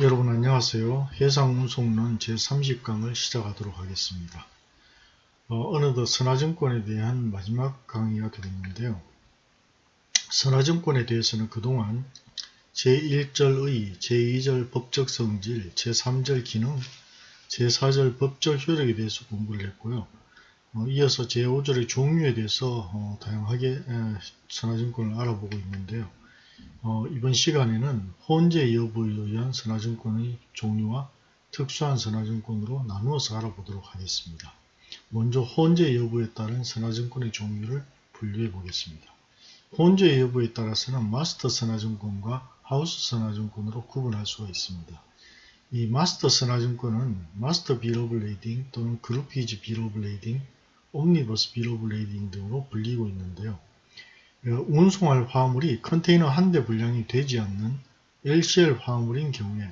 여러분 안녕하세요. 해상운송론 제30강을 시작하도록 하겠습니다. 어, 느덧 선화증권에 대한 마지막 강의가 되겠는데요. 선화증권에 대해서는 그동안 제1절 의, 제2절 법적 성질, 제3절 기능, 제4절 법적 효력에 대해서 공부를 했고요. 어, 이어서 제5절의 종류에 대해서 어, 다양하게 에, 선화증권을 알아보고 있는데요. 어, 이번 시간에는 혼재 여부에 의한 선화증권의 종류와 특수한 선화증권으로 나누어서 알아보도록 하겠습니다. 먼저 혼재 여부에 따른 선화증권의 종류를 분류해 보겠습니다. 혼재 여부에 따라서는 마스터 선화증권과 하우스 선화증권으로 구분할 수가 있습니다. 이 마스터 선화증권은 Master Bill of Lading 또는 Groupage Bill of Lading, Omnibus Bill of Lading 등으로 불리고 있는데요. 어, 운송할 화물이 컨테이너 한 대 분량이 되지 않는 LCL 화물인 경우에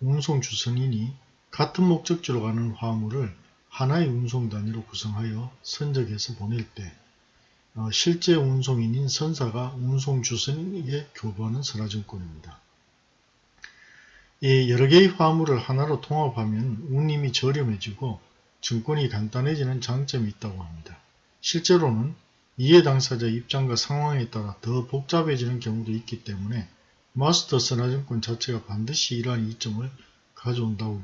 운송 주선인이 같은 목적지로 가는 화물을 하나의 운송 단위로 구성하여 선적해서 보낼 때 어, 실제 운송인인 선사가 운송 주선인에게 교부하는 선화증권입니다. 이 여러 개의 화물을 하나로 통합하면 운임이 저렴해지고 증권이 간단해지는 장점이 있다고 합니다. 실제로는 이해 당사자 입장과 상황에 따라 더 복잡해지는 경우도 있기 때문에 마스터 선화증권 자체가 반드시 이러한 이점을 가져온다고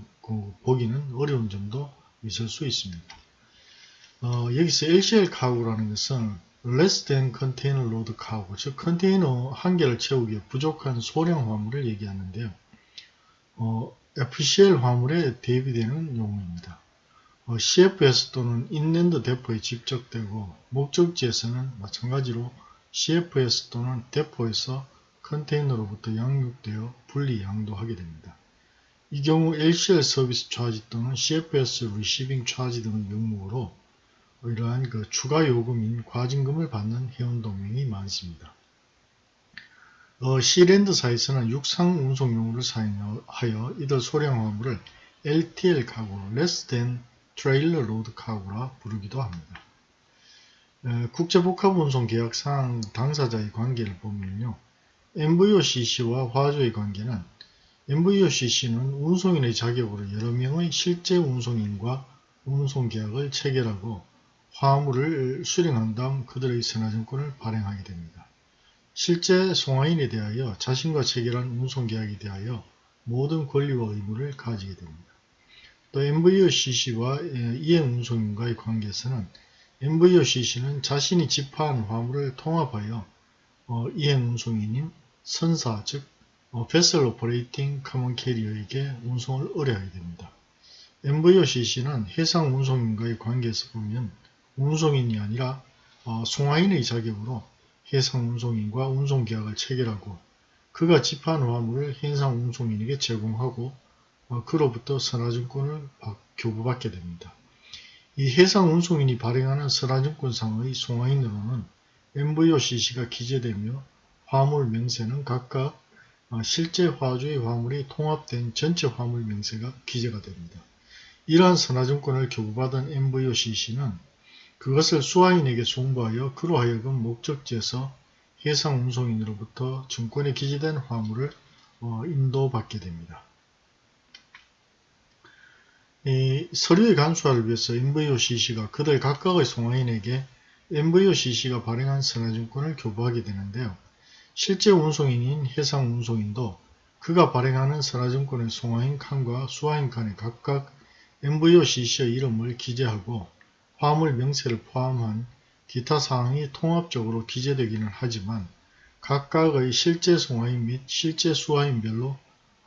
보기는 어려운 점도 있을 수 있습니다. 어, 여기서 LCL 카고라는 것은 less than container load cargo, 즉 컨테이너 한 개를 채우기에 부족한 소량 화물을 얘기하는데요. 어, FCL 화물에 대비되는 용어입니다. 어, CFS 또는 inland depot에 집적되고 목적지에서는 마찬가지로 CFS 또는 depot에서 컨테이너로부터 양육되어 분리 양도하게 됩니다. 이 경우 LCL service charge 또는 CFS receiving charge 등의 명목으로 이러한 그 추가 요금인 과징금을 받는 해운동맹이 많습니다. 어, Sea-Land사에서는 육상 운송용으로 사용하여 이들 소량 화물을 LTL 가구 less than 트레일러 로드 카고라 부르기도 합니다. 국제복합운송계약상 당사자의 관계를 보면요. NVOCC와 화주의 관계는 NVOCC는 운송인의 자격으로 여러 명의 실제 운송인과 운송계약을 체결하고 화물을 수령한 다음 그들의 선화증권을 발행하게 됩니다. 실제 송화인에 대하여 자신과 체결한 운송계약에 대하여 모든 권리와 의무를 가지게 됩니다. 또 MVOCC와 이행운송인과의 관계에서는 MVOCC는 자신이 집하한 화물을 통합하여 어, 이행운송인인 선사 즉 어, Vessel Operating Common Carrier에게 운송을 의뢰하게 됩니다. MVOCC는 해상 운송인과의 관계에서 보면 운송인이 아니라 어, 송화인의 자격으로 해상 운송인과 운송계약을 체결하고 그가 집하한 화물을 해상 운송인에게 제공하고 어, 그로부터 선화증권을 교부받게 됩니다. 이 해상운송인이 발행하는 선화증권상의 송화인으로는 MVOCC가 기재되며 화물 명세는 각각 어, 실제 화주의 화물이 통합된 전체 화물 명세가 기재가 됩니다. 이러한 선화증권을 교부받은 MVOCC는 그것을 수화인에게 송부하여 그로 하여금 목적지에서 해상운송인으로부터 증권에 기재된 화물을 어, 인도받게 됩니다. 이 서류의 간수화를 위해서 MVOCC가 그들 각각의 송화인에게 MVOCC가 발행한 선화증권을 교부하게 되는데요. 실제 운송인인 해상운송인도 그가 발행하는 선화증권의 송화인 칸과 수화인 칸에 각각 MVOCC의 이름을 기재하고 화물 명세를 포함한 기타 사항이 통합적으로 기재되기는 하지만 각각의 실제 송화인 및 실제 수화인별로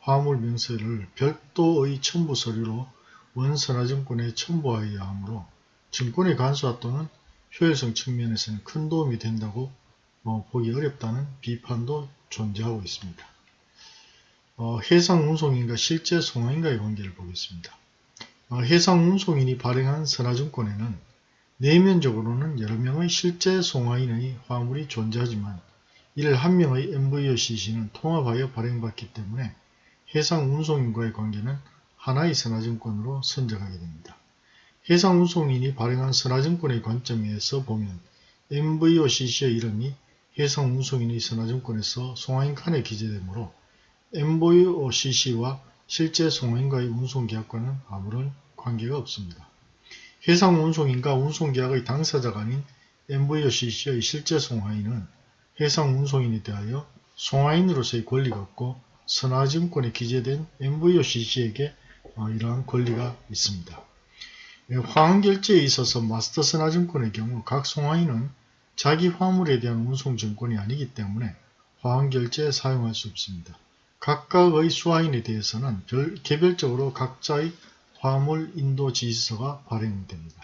화물 명세를 별도의 첨부 서류로 원선화증권에 첨부하여야 하므로 증권의 간소화 또는 효율성 측면에서는 큰 도움이 된다고 어, 보기 어렵다는 비판도 존재하고 있습니다. 어, 해상 운송인과 실제 송화인과의 관계를 보겠습니다. 어, 해상 운송인이 발행한 선화증권에는 내면적으로는 여러 명의 실제 송화인의 화물이 존재하지만 이를 한 명의 MVOCC는 통합하여 발행받기 때문에 해상 운송인과의 관계는 하나의 선화증권으로 선정하게 됩니다. 해상운송인이 발행한 선화증권의 관점에서 보면 MVOCC의 이름이 해상운송인의 선화증권에서 송화인 칸에 기재되므로 MVOCC와 실제 송화인과의 운송계약과는 아무런 관계가 없습니다. 해상 운송인과 운송계약의 당사자가 아닌 MVOCC의 실제 송화인은 해상 운송인에 대하여 송화인으로서의 권리가 없고 선화증권에 기재된 MVOCC에게 어, 이러한 권리가 있습니다. 예, 화환결제에 있어서 마스터 선화증권의 경우 각 송화인은 자기 화물에 대한 운송증권이 아니기 때문에 화환결제에 사용할 수 없습니다. 각각의 수화인에 대해서는 별, 개별적으로 각자의 화물 인도 지시서가 발행됩니다.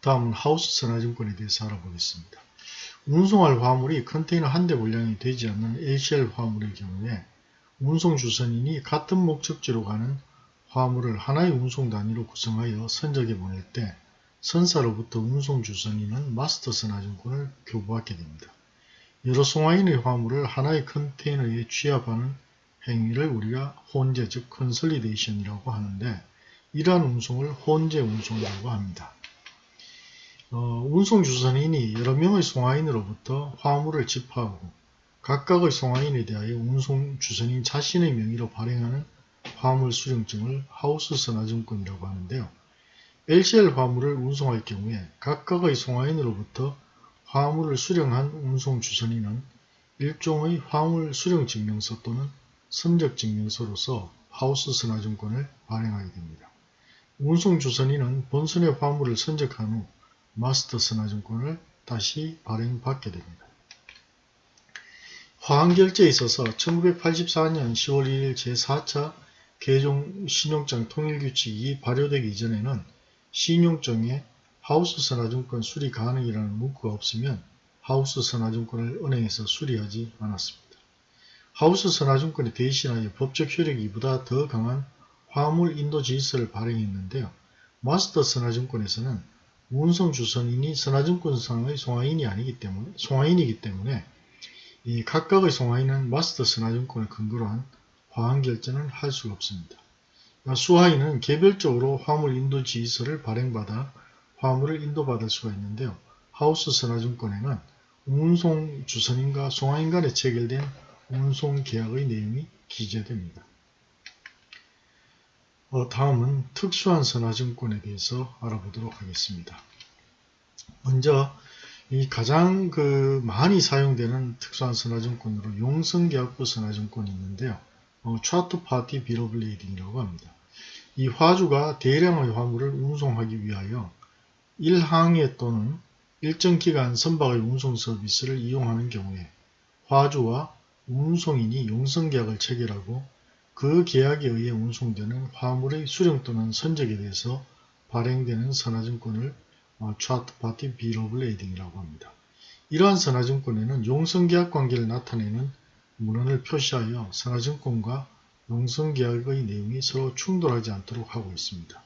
다음은 하우스 선화증권에 대해서 알아보겠습니다. 운송할 화물이 컨테이너 한 대 분량이 되지 않는 LCL 화물의 경우에 운송 주선인이 같은 목적지로 가는 화물을 하나의 운송 단위로 구성하여 선적에 보낼 때 선사로부터 운송 주선인은 마스터 선화증권을 교부받게 됩니다. 여러 송화인의 화물을 하나의 컨테이너에 취합하는 행위를 우리가 혼재 즉 consolidation이라고 하는데 이러한 운송을 혼재 운송이라고 합니다. 어, 운송 주선인이 여러 명의 송화인으로부터 화물을 집하하고 각각의 송화인에 대하여 운송 주선인 자신의 명의로 발행하는 화물 수령증을 하우스 선화증권이라고 하는데요. LCL 화물을 운송할 경우에 각각의 송화인으로부터 화물을 수령한 운송 주선인은 일종의 화물 수령 증명서 또는 선적 증명서로서 하우스 선화증권을 발행하게 됩니다. 운송 주선인은 본선의 화물을 선적한 후 마스터 선화증권을 다시 발행받게 됩니다. 화환결제에 있어서 1984년 10월 1일 제4차 개종 신용장 통일규칙이 발효되기 이전에는 신용증에 하우스 선화증권 수리 가능이라는 문구가 없으면 하우스 선화증권을 은행에서 수리하지 않았습니다. 하우스 선화증권에 대신하여 법적 효력이 이보다 더 강한 화물 인도 지시서를 발행했는데요. 마스터 선화증권에서는 운송 주선인이 선화증권상의 송화인이 아니기 때문에 송화인이기 때문에 이 각각의 송화인은 마스터 선화증권을 근거로 한 화환 결제는 할 수가 없습니다. 수화인은 개별적으로 화물 인도 지휘서를 발행받아 화물을 인도받을 수가 있는데요. 하우스 선화증권에는 운송 주선인과 송화인 간에 체결된 운송 계약의 내용이 기재됩니다. 어, 다음은 특수한 선화증권에 대해서 알아보도록 하겠습니다. 먼저 이 가장 그 많이 사용되는 특수한 선화증권으로 용성계약부 선화증권이 있는데요. 어, Charter Party Bill of Lading이라고 합니다. 이 화주가 대량의 화물을 운송하기 위하여 일항해 또는 일정 기간 선박의 운송 서비스를 이용하는 경우에 화주와 운송인이 용선계약을 체결하고 그 계약에 의해 운송되는 화물의 수령 또는 선적에 대해서 발행되는 선화증권을 어, Charter Party Bill of Lading이라고 합니다. 이러한 선화증권에는 용선계약 관계를 나타내는 문헌을 표시하여 선화증권과 용성계약의 내용이 서로 충돌하지 않도록 하고 있습니다.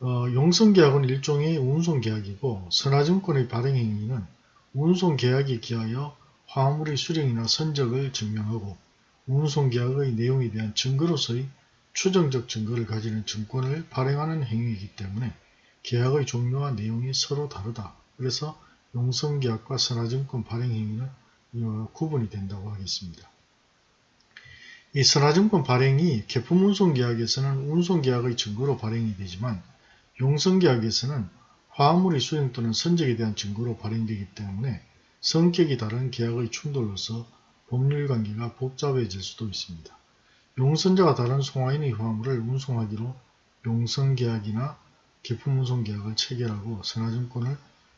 어, 용성계약은 일종의 운송계약이고 선화증권의 발행행위는 운송계약에 기하여 화물의 수령이나 선적을 증명하고 운송계약의 내용에 대한 증거로서의 추정적 증거를 가지는 증권을 발행하는 행위이기 때문에 계약의 종류와 내용이 서로 다르다. 그래서 용성계약과 선화증권 발행행위는 구분이 된다고 하겠습니다. 이 선화증권 발행이 개품운송계약에서는 운송계약의 증거로 발행이 되지만 용성계약에서는 화물의 수령 또는 선적에 대한 증거로 발행되기 때문에 성격이 다른 계약의 충돌로서 법률관계가 복잡해질 수도 있습니다. 용선자가 다른 송화인의 화물을 운송하기로 용선계약이나 개품운송 계약을 체결하고 선화증권을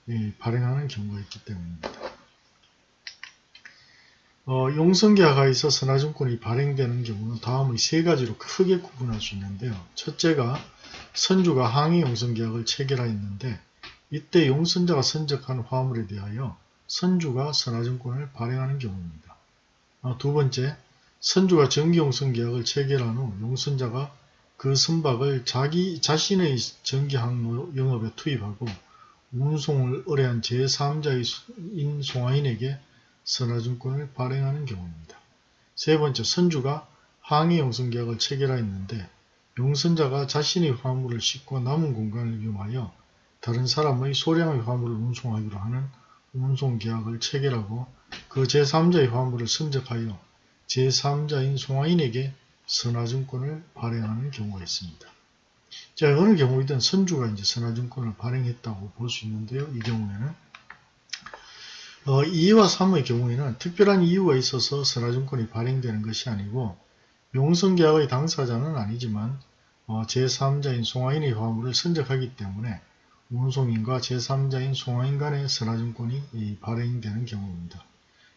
예, 발행하는 경우가 있기 때문입니다. 어, 용성계약하에서 선화증권이 발행되는 경우는 다음의 세 가지로 크게 구분할 수 있는데요. 첫째가 선주가 항해 용성계약을 체결하였는데 이때 용선자가 선적한 화물에 대하여 선주가 선화증권을 발행하는 경우입니다. 어, 두 번째, 선주가 정기용성계약을 체결한 후 용선자가 그 선박을 자기 자신의 전기항로 영업에 투입하고 운송을 의뢰한 제3자인 송화인에게 선화증권을 발행하는 경우입니다. 세 번째, 선주가 항해 용선계약을 체결하였는데 용선자가 자신의 화물을 싣고 남은 공간을 이용하여 다른 사람의 소량의 화물을 운송하기로 하는 운송계약을 체결하고 그 제3자의 화물을 선적하여 제3자인 송화인에게 선화증권을 발행하는 경우가 있습니다. 자, 어느 경우이든 선주가 이제 선화증권을 발행했다고 볼 수 있는데요. 이 경우에는 어, 2와 3의 경우에는 특별한 이유가 있어서 선화증권이 발행되는 것이 아니고 용성계약의 당사자는 아니지만 어, 제3자인 송하인의 화물을 선적하기 때문에 운송인과 제3자인 송하인 간의 선화증권이 발행되는 경우입니다.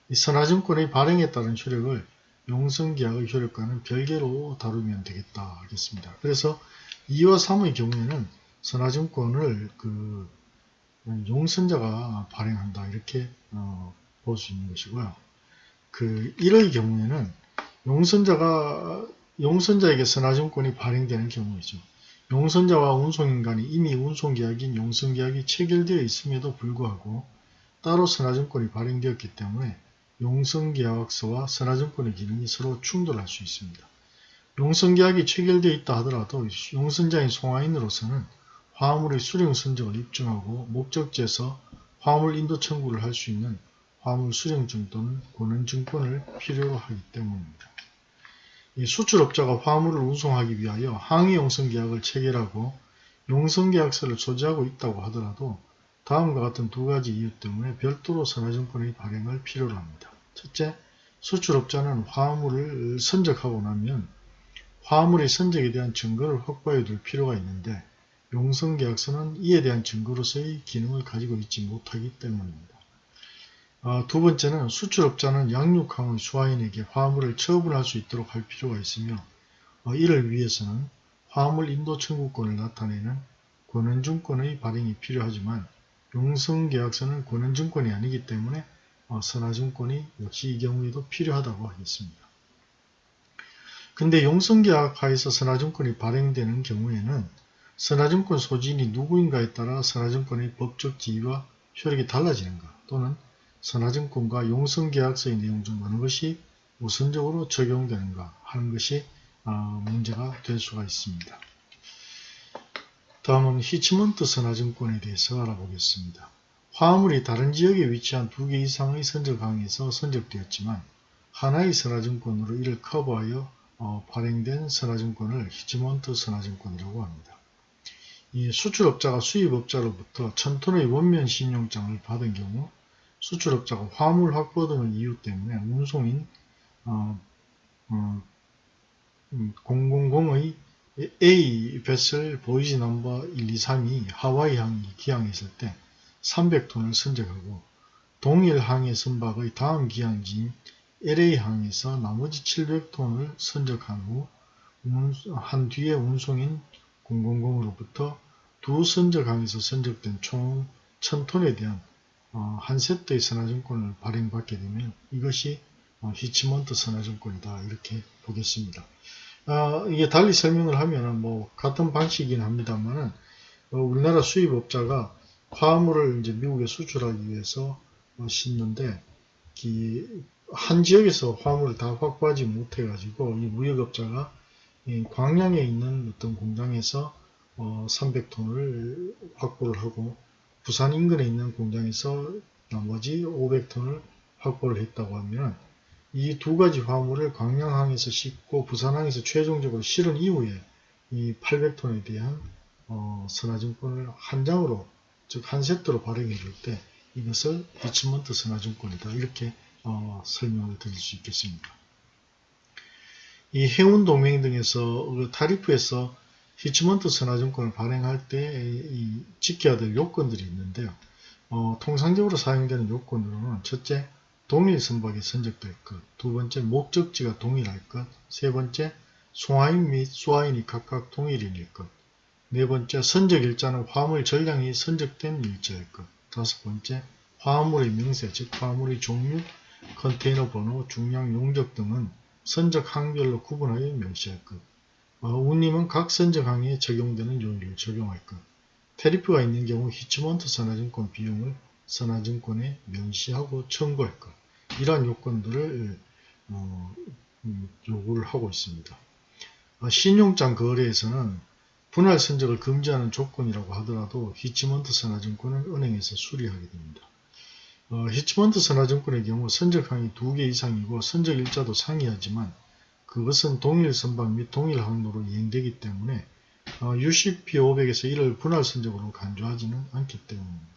이 선화증권의 발행에 따른 효력을 용성계약의 효력과는 별개로 다루면 되겠다 하겠습니다. 그래서 2와 3의 경우에는 선화증권을 그 용선자가 발행한다 이렇게 어, 볼 수 있는 것이고요. 그 1의 경우에는 용선자가 용선자에게 선화증권이 발행되는 경우이죠. 용선자와 운송인간이 이미 운송계약인 용선계약이 체결되어 있음에도 불구하고 따로 선화증권이 발행되었기 때문에 용선계약서와 선화증권의 기능이 서로 충돌할 수 있습니다. 용선계약이 체결되어 있다 하더라도 용선자인 송화인으로서는 화물의 수령 선적을 입증하고 목적지에서 화물 인도 청구를 할 수 있는 화물 수령증 또는 권한증권을 필요로 하기 때문입니다. 수출업자가 화물을 운송하기 위하여 항해 용선계약을 체결하고 용선계약서를 소지하고 있다고 하더라도 다음과 같은 두 가지 이유 때문에 별도로 선화증권의 발행을 필요로 합니다. 첫째, 수출업자는 화물을 선적하고 나면 화물의 선적에 대한 증거를 확보해 둘 필요가 있는데 용선계약서는 이에 대한 증거로서의 기능을 가지고 있지 못하기 때문입니다. 어, 두 번째는 수출업자는 양육항의 수화인에게 화물을 처분할 수 있도록 할 필요가 있으며 어, 이를 위해서는 화물 인도 청구권을 나타내는 권한증권의 발행이 필요하지만 용성계약서는 권한증권이 아니기 때문에 어, 선화증권이 역시 이 경우에도 필요하다고 하겠습니다. 근데 용성계약 하에서 선화증권이 발행되는 경우에는 선화증권 소지인이 누구인가에 따라 선화증권의 법적 지위와 효력이 달라지는가 또는 선화증권과 용성계약서의 내용 중 어느 것이 우선적으로 적용되는가 하는 것이 어, 문제가 될 수가 있습니다. 다음은 hitchment 선화증권에 대해서 알아보겠습니다. 화물이 다른 지역에 위치한 두 개 이상의 선적항에서 선적되었지만 하나의 선화증권으로 이를 커버하여 어, 발행된 선화증권을 hitchment 선화증권이라고 합니다. 이 수출업자가 수입업자로부터 1000톤의 원면 신용장을 받은 경우 수출업자가 화물 확보 등의 이유 때문에 운송인 어, 어, 000의 A 베슬 보이지 넘버 1, 2, 3이 하와이 항이 기항했을 때 300톤을 선적하고 동일 항해 선박의 다음 기항지인 LA 항에서 나머지 700톤을 선적한 후 한 뒤에 운송인 000으로부터 두 선적항에서 선적된 총 1000톤에 대한 어, 한 세트의 선화증권을 발행받게 되면 이것이 어, 히치먼트 선화증권이다 이렇게 보겠습니다. 어, 이게 달리 설명을 하면 뭐 같은 방식이긴 합니다만은 어, 우리나라 수입업자가 화물을 이제 미국에 수출하기 위해서 어, 싣는데 한 지역에서 화물을 다 확보하지 못해 가지고 이 무역업자가 이 광양에 있는 어떤 공장에서 어, 300톤을 확보를 하고 부산 인근에 있는 공장에서 나머지 500톤을 확보를 했다고 하면 이 두 가지 화물을 광양항에서 싣고 부산항에서 최종적으로 실은 이후에 이 800톤에 대한 어, 선화증권을 한 장으로 즉 한 세트로 발행해 줄 때 이것을 hitchment 선화증권이다 이렇게 어, 설명을 드릴 수 있겠습니다. 이 해운 동맹 등에서 그 tariff에서 hitchment 선화증권을 발행할 때 지켜야 될 요건들이 있는데요. 어, 통상적으로 사용되는 요건으로는 첫째, 동일 선박이 선적될 것, 두 번째, 목적지가 동일할 것, 세 번째, 송화인 및 수화인이 각각 동일인일 것, 네 번째, 선적 일자는 화물 전량이 선적된 일자일 것, 다섯 번째, 화물의 명세, 즉 화물의 종류, 컨테이너 번호, 중량, 용적 등은 선적 항별로 구분하여 명시할 것, 어, 운임은 각 선적 항에 적용되는 요율을 적용할 것. tariff가 있는 경우 hitchment 선화증권 비용을 선화증권에 명시하고 청구할 것. 이러한 요건들을 어, 음, 요구를 하고 있습니다. 어, 신용장 거래에서는 분할 선적을 금지하는 조건이라고 하더라도 hitchment 선화증권은 은행에서 수리하게 됩니다. 어, 히치먼트 선화증권의 경우 선적항이 두개 이상이고 선적 일자도 상이하지만 그것은 동일 선박 및 동일 항로로 이행되기 때문에 어, UCP500에서 이를 분할 선적으로 간주하지는 않기 때문입니다.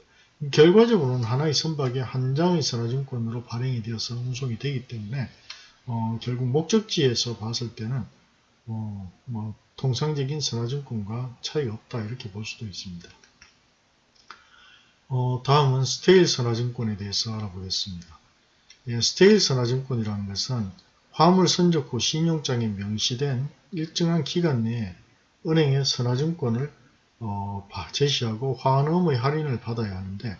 결과적으로는 하나의 선박에 한 장의 선화증권으로 발행이 되어서 운송이 되기 때문에 어, 결국 목적지에서 봤을 때는 어, 뭐 통상적인 선화증권과 차이가 없다 이렇게 볼 수도 있습니다. 어, 다음은 stale 선화증권에 대해서 알아보겠습니다. 예, stale 선화증권이라는 것은 화물 선적 후 신용장에 명시된 일정한 기간 내에 은행에 선화증권을 어, 제시하고 화환어음의 할인을 받아야 하는데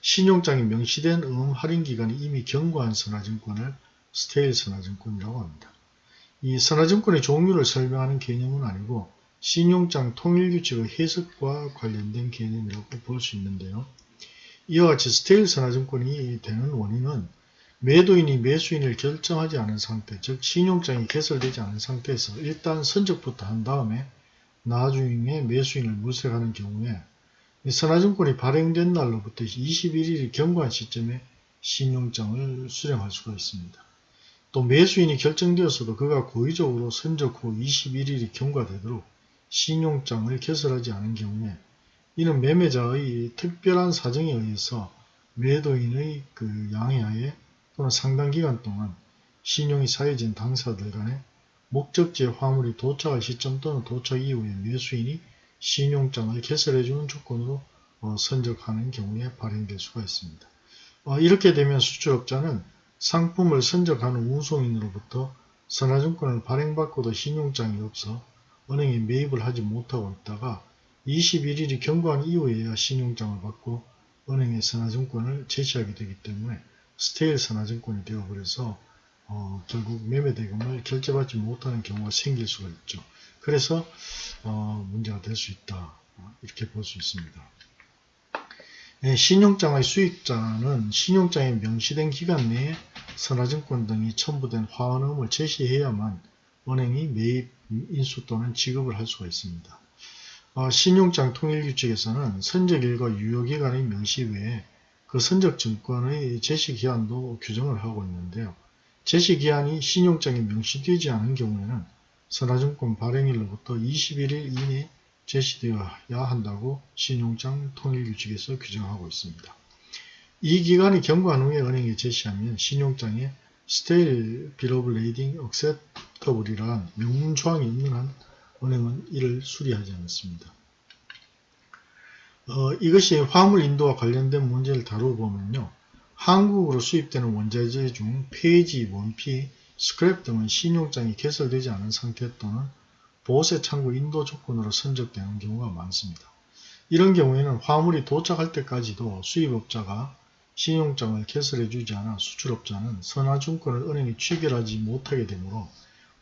신용장에 명시된 어음 할인 기간이 이미 경과한 선화증권을 stale 선화증권이라고 합니다. 이 선화증권의 종류를 설명하는 개념은 아니고 신용장 통일규칙의 해석과 관련된 개념이라고 볼 수 있는데요. 이와 같이 스테일 선화증권이 되는 원인은 매도인이 매수인을 결정하지 않은 상태, 즉 신용장이 개설되지 않은 상태에서 일단 선적부터 한 다음에 나중에 매수인을 물색하는 경우에 선화증권이 발행된 날로부터 21일이 경과한 시점에 신용장을 수령할 수가 있습니다. 또 매수인이 결정되었어도 그가 고의적으로 선적 후 21일이 경과되도록 신용장을 개설하지 않은 경우에 이는 매매자의 특별한 사정에 의해서 매도인의 그 양해하에 또는 상당 기간 동안 신용이 사해진 당사들 간에 목적지에 화물이 도착할 시점 또는 도착 이후에 매수인이 신용장을 개설해주는 조건으로 어, 선적하는 경우에 발행될 수가 있습니다. 어, 이렇게 되면 수출업자는 상품을 선적하는 운송인으로부터 선화증권을 발행받고도 신용장이 없어 은행에 매입을 하지 못하고 있다가 21일이 경과한 이후에야 신용장을 받고 은행에 선화증권을 제시하게 되기 때문에 스테일 선화증권이 되어버려서 어, 결국 매매대금을 결제받지 못하는 경우가 생길 수가 있죠. 그래서 어, 문제가 될 수 있다. 이렇게 볼 수 있습니다. 예, 신용장의 수익자는 신용장에 명시된 기간 내에 선화증권 등이 첨부된 화환음을 제시해야만 은행이 매입 인수 또는 지급을 할 수가 있습니다. 어, 신용장 통일규칙에서는 선적일과 유효기간의 명시 외에 그 선적증권의 제시기한도 규정을 하고 있는데요. 제시기한이 신용장에 명시되지 않은 경우에는 선화증권 발행일로부터 21일 이내 제시되어야 한다고 신용장 통일규칙에서 규정하고 있습니다. 이 기간이 경과한 후에 은행에 제시하면 신용장에 Bill of Lading Acceptable이란 명문 조항이 없는 한 은행은 이를 수리하지 않습니다. 어, 이것이 화물 인도와 관련된 문제를 다루보면요. 한국으로 수입되는 원자재 중 폐지, 원피, 스크랩 등은 신용장이 개설되지 않은 상태 또는 보세 창구 인도 조건으로 선적되는 경우가 많습니다. 이런 경우에는 화물이 도착할 때까지도 수입업자가 신용장을 개설해주지 않아 수출업자는 선화증권을 은행에 취결하지 못하게 되므로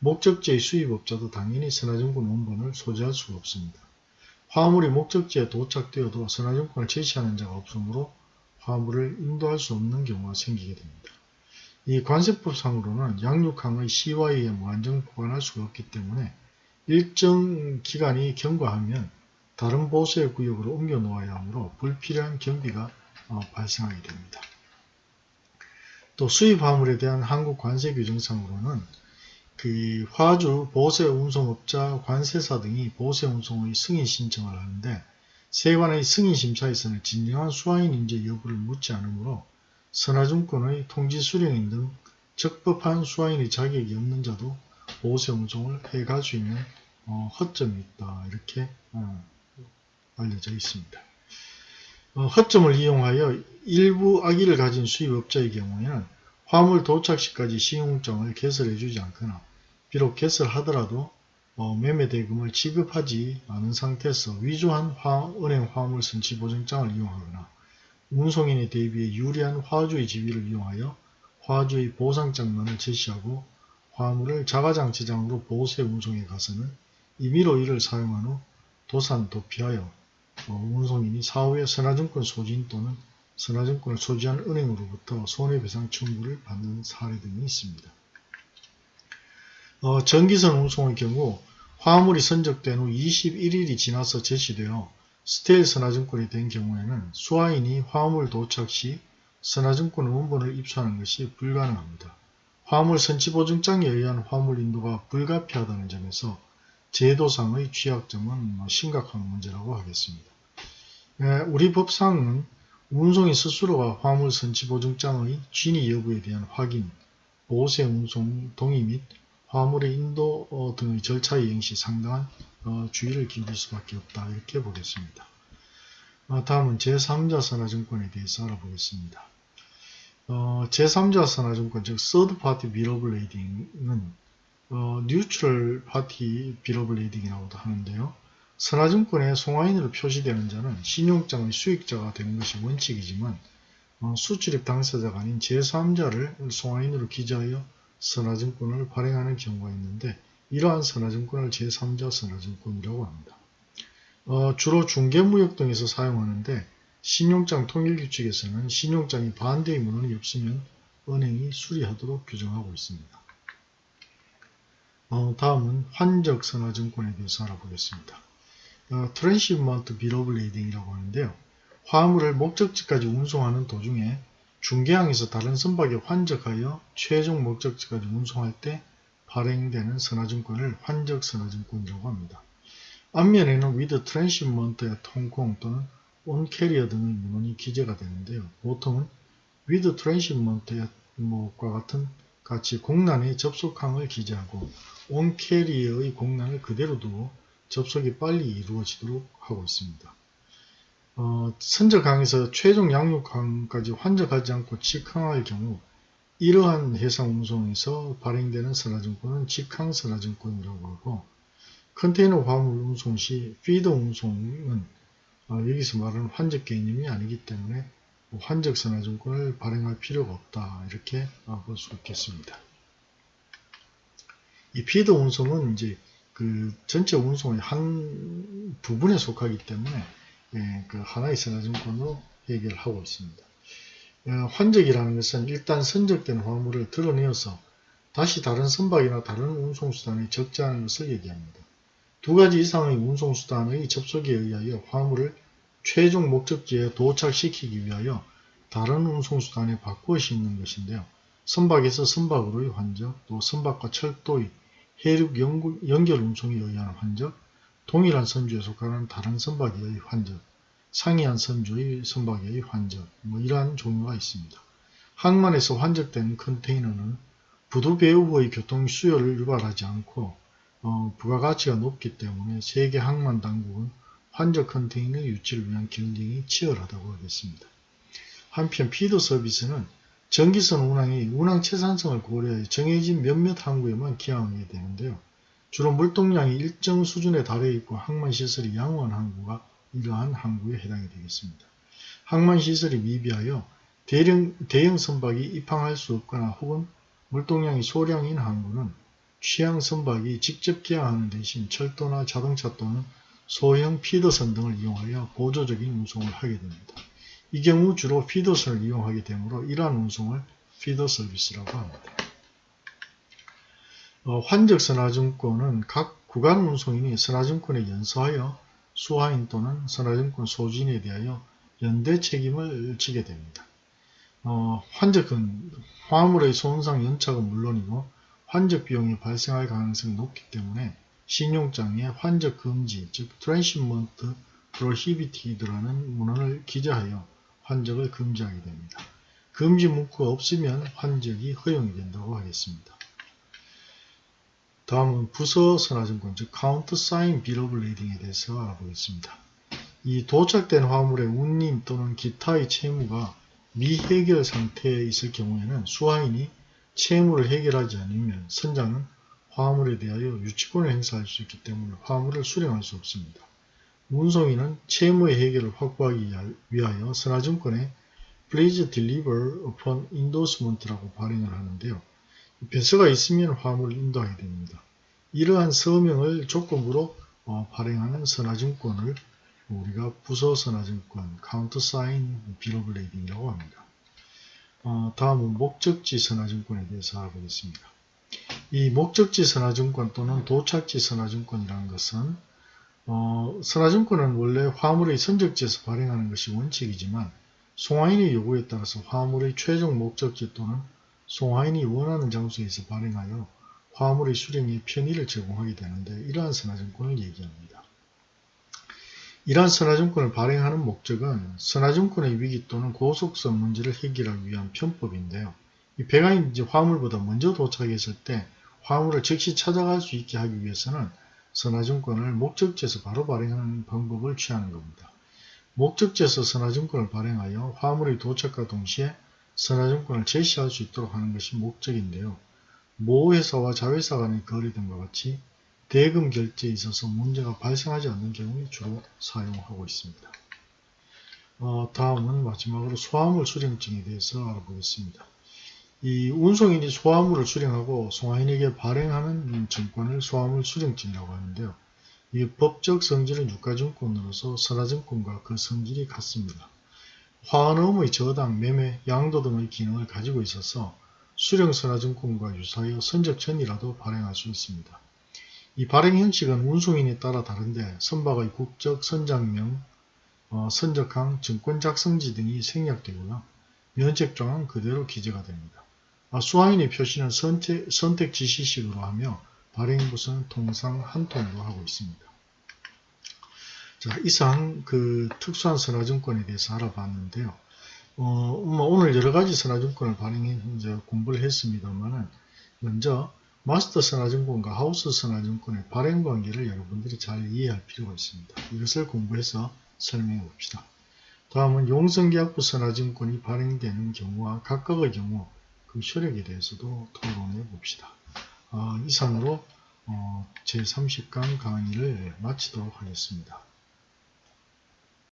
목적지의 수입업자도 당연히 선화증권 원본을 소지할 수가 없습니다. 화물이 목적지에 도착되어도 선화증권을 제시하는 자가 없으므로 화물을 인도할 수 없는 경우가 생기게 됩니다. 이 관세법상으로는 양육항의 의해 무한정 보관할 수가 없기 때문에 일정 기간이 경과하면 다른 보수의 구역으로 옮겨 놓아야 하므로 불필요한 경비가 어, 발생하게 됩니다. 또 수입 화물에 대한 한국 관세 규정상으로는 그 화주, 보세 운송업자, 관세사 등이 보세 운송의 승인 신청을 하는데 세관의 승인 심사에서는 진정한 수화인 인재 여부를 묻지 않으므로 선화증권의 통지 수령인 등 적법한 수화인의 자격이 없는 자도 보세 운송을 해갈 수 있는 어, 허점이 있다 이렇게 어, 알려져 있습니다. 어, 허점을 이용하여 일부 악의를 가진 수입업자의 경우에는 화물 도착 시까지 신용장을 개설해 주지 않거나 비록 개설하더라도 어, 매매 대금을 지급하지 않은 상태에서 위조한 화, 은행 화물 선취보증장을 이용하거나 운송인에 대비해 유리한 화주의 지위를 이용하여 화주의 보상장만을 제시하고 화물을 자가장치장으로 보세 운송에 가서는 임의로 이를 사용한 후 도산 도피하여 어, 운송인이 사후에 선화증권 소지인 또는 선화증권을 소지한 은행으로부터 손해배상 청구를 받는 사례 등이 있습니다. 어, 정기선 운송의 경우 화물이 선적된 후 21일이 지나서 제시되어 stale 선화증권이 된 경우에는 수화인이 화물 도착 시 선화증권 원본을 입수하는 것이 불가능합니다. 화물 선취보증장에 의한 화물 인도가 불가피하다는 점에서 제도상의 취약점은 뭐 심각한 문제라고 하겠습니다. 예, 우리 법상은 운송인 스스로가 화물 선취보증장의 진위 여부에 대한 확인, 보세 운송 동의 및 화물의 인도 어, 등의 절차 이행 시 상당한 어, 주의를 기울일 수밖에 없다 이렇게 보겠습니다. 어, 다음은 제3자 선화증권에 대해서 알아보겠습니다. 제3자 선화증권 즉 third party bill of lading은 neutral party bill of lading이라고도 하는데요. 선화증권에 송화인으로 표시되는 자는 신용장의 수익자가 되는 것이 원칙이지만 수출입 당사자가 아닌 제3자를 송화인으로 기재하여 선화증권을 발행하는 경우가 있는데 이러한 선화증권을 제3자 선화증권이라고 합니다. 어, 주로 중개무역 등에서 사용하는데 신용장 통일규칙에서는 신용장이 반대의 문언이 없으면 은행이 수리하도록 규정하고 있습니다. 어, 다음은 환적 선화증권에 대해서 알아보겠습니다. 어, transhipment bill of lading이라고 하는데요. 화물을 목적지까지 운송하는 도중에 중개항에서 다른 선박에 환적하여 최종 목적지까지 운송할 때 발행되는 선화증권을 환적 선화증권이라고 합니다. 앞면에는 with transshipment의 통콩 또는 on carrier 등의 문헌이 기재가 되는데요. 보통은 with transshipment의 뭐과 같은 같이 공란의 접속항을 기재하고 on carrier의 공란을 그대로 두고 접속이 빨리 이루어지도록 하고 있습니다. 어, 선적항에서 최종 양육항까지 환적하지 않고 직항할 경우 이러한 해상 운송에서 발행되는 선화증권은 직항 선화증권이라고 하고 컨테이너 화물 운송 시 피더 운송은 어, 여기서 말하는 환적 개념이 아니기 때문에 환적 선화증권을 발행할 필요가 없다 이렇게 어, 볼수 있겠습니다. 이 피더 운송은 이제 그 전체 운송의 한 부분에 속하기 때문에 예, 그 하나의 선화증권으로 해결하고 있습니다. 어, 환적이라는 것은 일단 선적된 화물을 드러내어서 다시 다른 선박이나 다른 운송수단에 적재하는 것을 얘기합니다. 두 가지 이상의 운송수단의 접속에 의하여 화물을 최종 목적지에 도착시키기 위하여 다른 운송수단에 바꾸어 싣는 것인데요. 선박에서 선박으로의 환적, 또 선박과 철도의 해륙 연결 운송에 의한 환적, 동일한 선주에 속하는 다른 선박의 환적, 상이한 선주의 선박의 환적, 뭐 이러한 종류가 있습니다. 항만에서 환적된 컨테이너는 부두 배후 후의 교통 수요를 유발하지 않고 어, 부가가치가 높기 때문에 세계 항만 당국은 환적 컨테이너 유치를 위한 경쟁이 치열하다고 하겠습니다. 한편 피드 서비스는 전기선 운항이 운항 채산성을 고려해 정해진 몇몇 항구에만 기항하게 되는데요. 주로 물동량이 일정 수준에 달해 있고 항만시설이 양호한 항구가 이러한 항구에 해당이 되겠습니다. 항만시설이 미비하여 대령, 대형 선박이 입항할 수 없거나 혹은 물동량이 소량인 항구는 취향 선박이 직접 기항하는 대신 철도나 자동차 또는 소형 피더선 등을 이용하여 보조적인 운송을 하게 됩니다. 이 경우 주로 feeder선을 이용하게 되므로 이러한 운송을 feeder 서비스라고 합니다. 어, 환적 선화증권은 각 구간 운송인이 선화증권에 연서하여 수화인 또는 선화증권 소지인에 대하여 연대 책임을 지게 됩니다. 어, 환적은 화물의 손상 연착은 물론이고 환적 비용이 발생할 가능성이 높기 때문에 신용장에 환적 금지 즉 transhipment prohibited라는 문언을 기재하여 환적을 금지하게 됩니다. 금지 문구가 없으면 환적이 허용이 된다고 하겠습니다. 다음은 부서 선화증권 즉 countersign lading에 대해서 알아보겠습니다. 이 도착된 화물의 운임 또는 기타의 채무가 미해결 상태에 있을 경우에는 수화인이 채무를 해결하지 않으면 선장은 화물에 대하여 유치권을 행사할 수 있기 때문에 화물을 수령할 수 없습니다. 운송인은 채무의 해결을 확보하기 위하여 선화증권에 Please deliver upon endorsement라고 발행을 하는데요. 배서가 있으면 화물을 인도하게 됩니다. 이러한 서명을 조건으로 어, 발행하는 선화증권을 우리가 부서 선화증권, countersign bill of lading이라고 합니다. 어, 다음은 목적지 선화증권에 대해서 알아보겠습니다. 이 목적지 선화증권 또는 도착지 선화증권이라는 것은 어, 선화증권은 원래 화물의 선적지에서 발행하는 것이 원칙이지만 송화인의 요구에 따라서 화물의 최종 목적지 또는 송하인이 원하는 장소에서 발행하여 화물의 수령에 편의를 제공하게 되는데 이러한 선화증권을 얘기합니다. 이러한 선화증권을 발행하는 목적은 선화증권의 위기 또는 고속성 문제를 해결하기 위한 편법인데요. 이 배가 이제 화물보다 먼저 도착했을 때 화물을 즉시 찾아갈 수 있게 하기 위해서는 선화증권을 목적지에서 바로 발행하는 방법을 취하는 겁니다. 목적지에서 선화증권을 발행하여 화물의 도착과 동시에 선화증권을 제시할 수 있도록 하는 것이 목적인데요. 모회사와 자회사 간의 거래 등과 같이 대금 결제에 있어서 문제가 발생하지 않는 경우에 주로 사용하고 있습니다. 어, 다음은 마지막으로 소화물 수령증에 대해서 알아보겠습니다. 이 운송인이 소화물을 수령하고 송화인에게 발행하는 증권을 소화물 수령증이라고 하는데요. 이 법적 성질은 유가증권으로서 선화증권과 그 성질이 같습니다. 화환음의 저당, 매매, 양도 등의 기능을 가지고 있어서 수령선화증권과 유사하여 선적 전이라도 발행할 수 있습니다. 이 발행 형식은 운송인에 따라 다른데 선박의 국적, 선장명, 어, 선적항, 증권 작성지 등이 생략되고요. 면책조항은 그대로 기재가 됩니다. 아, 수화인의 표시는 선택, 지시식으로 하며 발행부서는 통상 한 통으로 하고 있습니다. 자, 이상 그 특수한 선화증권에 대해서 알아봤는데요. 어, 뭐 오늘 여러 가지 선화증권을 발행해 이제 공부를 했습니다만은 먼저 마스터 선화증권과 하우스 선화증권의 발행 관계를 여러분들이 잘 이해할 필요가 있습니다. 이것을 공부해서 설명해 봅시다. 다음은 용성계약부 선화증권이 발행되는 경우와 각각의 경우 그 효력에 대해서도 토론해 봅시다. 어, 이상으로 어, 제30강 강의를 마치도록 하겠습니다.